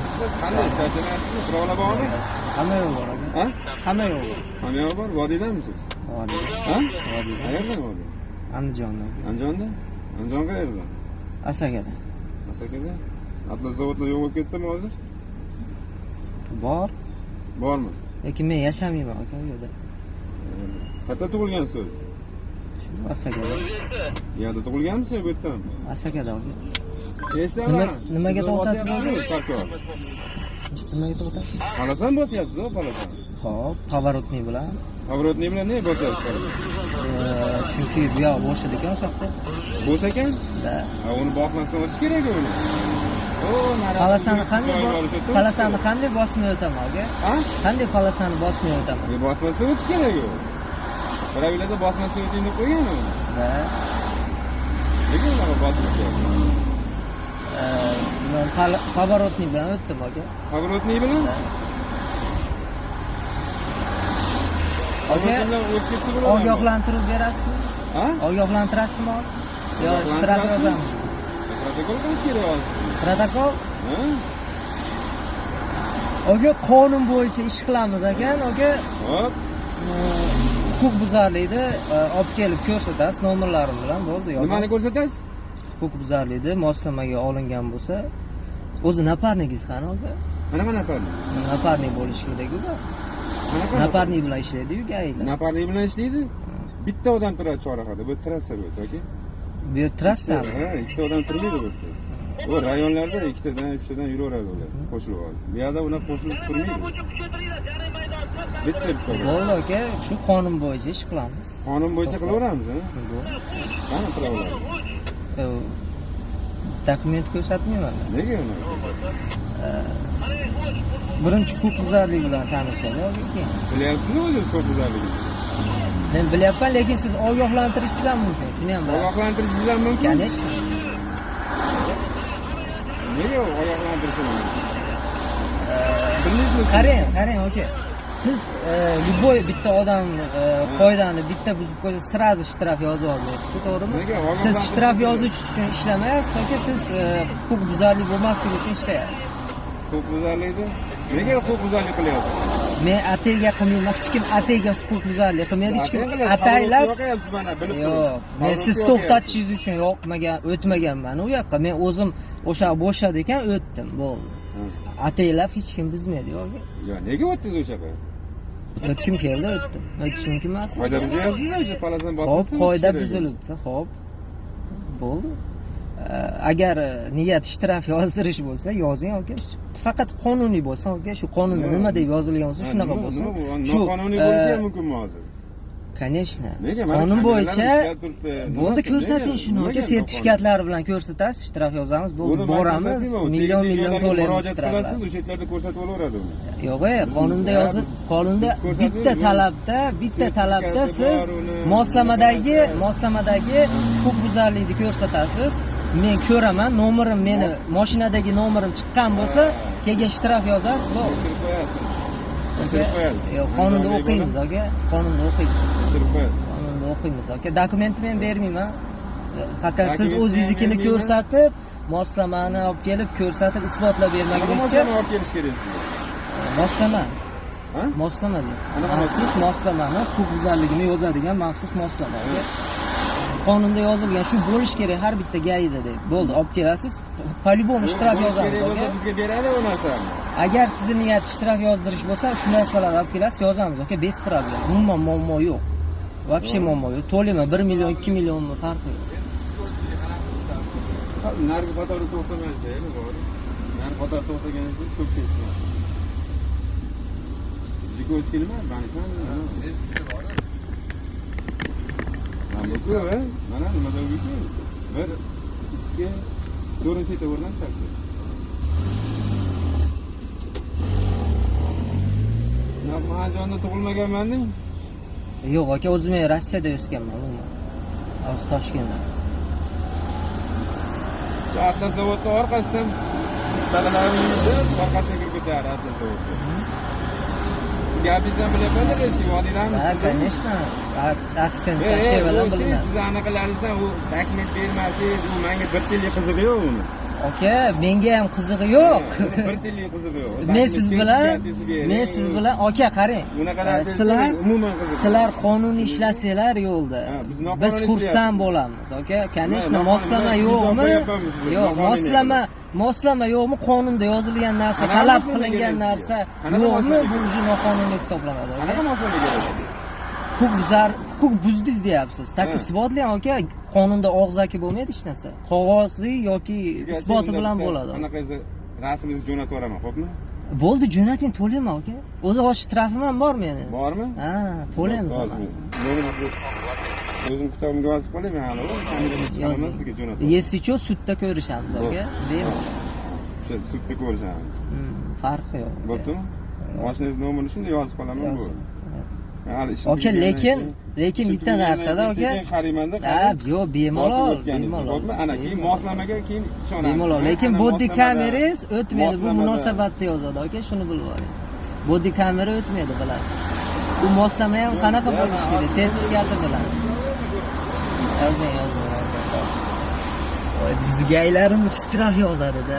Yaxshi turibdi. Yaxshisiz? Qanday charchamayapsizmi? Birovlar bormi? Hamma yo'q bor aka. Hamma yo'q bor. Hamma yoq bor. Vodiydanmisiz? Vodiy. Ha? Qayerdan vodiy? Andijonda. Andijonda? Andijon qayerda? Asakada. Asakada? Atlas zavodda yo'q bo'lib ketdimi hozir? Bor. Bormi? Lekin men yashamayman aka u yerda. Qayerda tug'ilgansiz? Shu Asakada. Bu yerda tug'ilganmisiz yo bu yerdami? Asakada nimaga to'xtatdingiz? to'xtatdingiz? Nimaga to'xtasiz? Qalasan bosyapsiz, qalasan. Hop, поворотный bilan. Поворотный bilan ne bosyapsiz chunki bu yoq bo'sh edi ekan o'sha yoqda. Bo'sh ekan? Ha, uni bosmasdan o'tish kerak uni. Palasani qanday palasani qanday bosmay o'taman aka? Qanday palasani bosmay o'taman? E, bosmasdan o'tish kerak u. Pravilada bosmasdan o'ting deb qo'ygan u. Da. Nega unaqa bosib поворотный bilan o'tdim aka. Поворотный bilan? Aka, ogohlantirib berasizmi? Ha? Ogohlantirasizmi hozir? Yo, shtraf yozamiz. Protokol qilish kerak hozir. Protokol? Oga qonun bo'yicha ish qilamiz ekan, oga Hop. e, huquq buzarlikni e, olib kelib ko'rsatasiz nomerlarim bilan bo'ldi Nimani ko'rsatasiz? Huquq buzarlikni moslamaga olingan bo'lsa, o'zi naparnigingiz qani oga? Qanaqa naparnik? Naparnik bo'lishi kerak-ku. Naparnik bilan ishlaydi-yu gaylar. Naparnik bilan ishlaydi? Bitta odam turadi chorrahada. Bu trassa bu yoki? Bu yer trassami? Ha, ikkita odam turmaydi bu yerda. U rayonlarda ikkitadan, uchtadan yuraveradi ular. Qo'shilib oladi. Bu yerda ular qo'shilib turmaydi. Bitta bitta. Bo'ldi aka, shu qonun bo'yicha ish qilamiz. Qonun bo'yicha qilaveramiz? Qani qilaveramiz? Dokument ko'rsatmayman. Nega unaqa? Birinchi huquq buzarlik bilan tanishadi. Bilyapsizmi o'zingiz ko'p buzarligini? Men bilyapman, lekin siz ogohlantirishingiz ham mumkin. Shuni ham. Ogohlantirishingiz ham mumkin. Конечно. Nega ogohlantirishi mumkin? Qarang, qarang aka. Siz e, любой bitta odam e, qoidani bitta buzib qo'ysa, sразу shtraf yozib olmaysiz, to'g'rimi? Nega? Siz shtraf yozish uchun ishlamayapsiz, aka siz e, huquq buzarlik bo'lmasligi uchun ishlayapsiz. Huquq buzarlikda? Nega huquq buzarlik qilyapsiz? Men atayga qilmayman, hech kim atayga huquq buzarlik qilmaydi, hech kim Ataylab Yo'q, men siz to'xtatishingiz uchun yoqmagan, o'tmaganman u yoqqa. Men o'zim o'sha bo'shadi ekan, o'tdim, bo'ldi. Ataylab hech kim buzmaydi, yo'q. yo nega o'tdingiz o'sha yoqqa O'tkim keldi, o'tdim. O'tish mumkin emasmi? qoida Hop, qoida buzilibdi, hop. Bo'ldi. Agar e, niyat shtraf yozdirish bo'lsa, yozing aka. Faqat qonuniy bo'lsa, aka, shu qonunda nima deb yozilgan bo'lsa, shunaqa bo'lsin. shu noqonuniy bo'lishi ham e, mumkinmi hozir Конечно. Qonun bo'yicha bo'ldi ko'rsating shuni aka sertifikatlari bilan ko'rsatasiz, shtraf yozamiz, bo'ldi boramiz, million million to'laymiz shtraflar. qilasiz o'sha yerlarda ko'rsatib olaveradi uni. Yo'q, e, qonunda yozib, qonunda bitta talabda, bitta talabda siz moslamadagi, moslamadagi huquqbuzarlikni ko'rsatasiz. Men ko'raman, nomerim meni mashinadagi nomerim chiqqan bo'lsa, keyin shtraf yozasiz, bo'ldi. O'chirib Yo'q, qonunda o'qiymiz, aka. Qonunda o'qiymiz. o'chirib Qonunda o'qiymiz, aka. Dokumentni men bermayman. Faqat siz o'zingiznikini ko'rsatib, moslamani olib kelib ko'rsatib isbotlab bermagunizcha moslama olib kelish kerak moslama moslama Maxsus moslamani huquqbuzarligini yozadigan maxsus moslama. Qonunda yozilgan shu bo'lish kerak har bitta gaida deb. Bo'ldi, olib kelasiz. По-любому shtraf Bo'lishi yozamiz. bizga beradi u narsani Agar sizni niyat shtraf yozdirish bo'lsa, shu narsalarni olib kelasiz, yozamiz, aka, bez problem. Umuman muammo yo'q. Вообще muammo yo'q. To'layman 1 million, 2 millionmi farqi yo'q. narigi qatorda to'xtamaydi narigi qator to'xtagandan keyin ko'p ketishmaydi Жиковский nima mana bu a mana nimada o'zi bir ikki to'rtinchi etaverdan mahajonda tug'ilmaganmanda Yo'q, aka, o'zim Rossiyada o'sganman. Hozir Toshkentda. shu atlas zavodni orqasidan dalalarni orqasiga kirib ketadi atlas zavodga gapingizni bilyapman rechi Ha, vodiydamisiz конечно. Aks- Aksent chi, bilinadi. siz anaqalaringizdan u dokument bermasangiz u menga bir tiyinlik qizig'i yo'q uni aka menga ham qizig'i yo'q. Bir tillik qizig'i yo'q. Men siz bilan men siz bilan aka qarang. Sizlar umuman qiziq. sizlar qonuniy ishlasanglar yo'lda. Biz xursand bo'lamiz aka. Конечно moslama yo'qmi? yo'q moslama moslama yo'qmi? Qonunda yozilgan narsa talab qilingan narsa yo'qmi? bu уже noqonuniy hisoblanadi qanaqa moslama kerak huquq buzar huquq buzdingiz deyapsiz. Ha. isbotlang aka qonunda og'zaki bo'lmaydi hech narsa. Qog'oziy yoki isboti bilan bo'ladi. qanaqasi rasmingizni jo'natib yuboraman xo'pmi? Bo'ldi jo'nating to'layman aka o'zi osh shtrafim ham bor meni? Bormi? Ha to'laymiz. O'zim kitobimga yozib qolay men hali sizga jo'nataman если что sudda ko'rishamiz aka sudda ko'rishamiz. Hmm, farqi yo'q. Bo'ptimi? Mashinangiz nomerini shunday yozib qolaman ishim aka lekin lekin bitta narsada aka ha yo'q bemalol bemalol. ana keyin moslamaga keyin ishonamiz. Bemalol lekin moslamada- kamerangiz o'tmaydi. Bu munosabatda yozadi aka shuni bilib oling. Body kamera o'tmaydi bilasiz. Bu moslama ham qanaqa bo'lishi kerak? sertifikati bilan. Yozing yozing Voy, bizgaylarimiz shtraf yozadida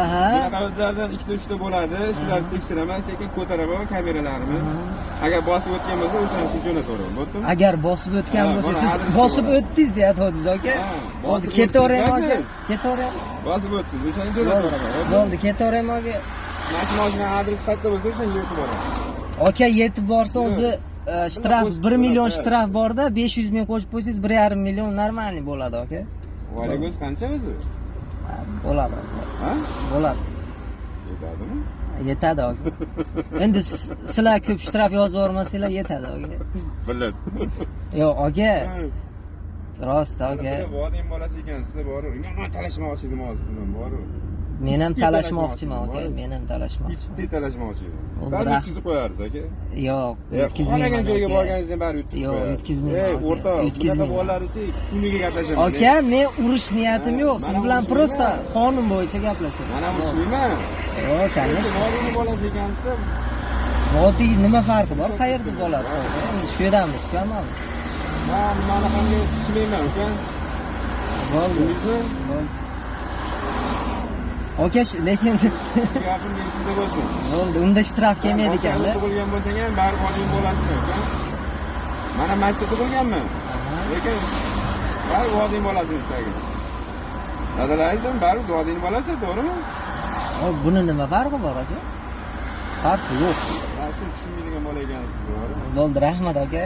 Aha. Bunaqa ikkita uchta bo'ladi shularni tekshiraman sekin ko'taraman kameralarimni agar bosib o'tgan bo'lsa o'shanisini jo'nataveraman bo'ldimi agar bosib o'tgan bo'lsa siz bosib o'tdingiz deyatgandingiz aka Ha, bo'ldi bosib ketaveraymi aka ketaveraymi bosib o'tdingiz. O'shani bo'ldi. jo'nataveraman bo'ldi ketaveraymi aka mana shu moshina adresi qayerda bo'lsa o'shanga yetib boraman. Aka yetib borsa o'zi e, shtraf bir million shtraf borda besh yuz ming qo'shib qo'ysangiz bir yarim million normalniy bo'ladi aka voylik o'zi qancha o'zi bo'ladi bo'ladi yetadimi yetadi aka endi sizlar ko'p shtraf yozib yubormasanglar yetadi aka biladi yo'q aka rost aka voding bolasi ekansizda boru yomon talashmoqchi edim hozir sizdan boru men ham Bitta talashmoqchiman aka talashmoqchiman, men ham talashmoqchiman. Ikkita talashmoqchi edim O, bari biroq- yutkazib qo'yardi aka. Yo'q E, xohlagan joyga borganingizda bari yutkazib Yo'q, o'rtoq yutkazmayman. bunaqa bolalarchi kuniga gaplashaman aka men urush niyatim yo'q. Siz bilan просто qonun bo'yicha gaplashaman mana urushmayman yo'q. конечно bolasi ekansizda vodiy nima farqi bor? Qayerda endi shu yerdamiz hammamiz man manaqangi tushmayman uka. Bo'ldi. Bo'ldi aka lekin gapim esingda bo'lsin. Bo'ldi unda shtraf kelmaydi ekanda. tug'ilgan bo'lsang ham bari vodiyni bolasizmi uka mana mana shu tug'ilganman lekin bari vodiyni bolasi tagi dadalaringiz ham bari vodiyni bolasi to'g'rimi? Buni nima farqi bor aka farqi yo'q. Tushunmaydigan bola ekansiz bo'ldi rahmat aka?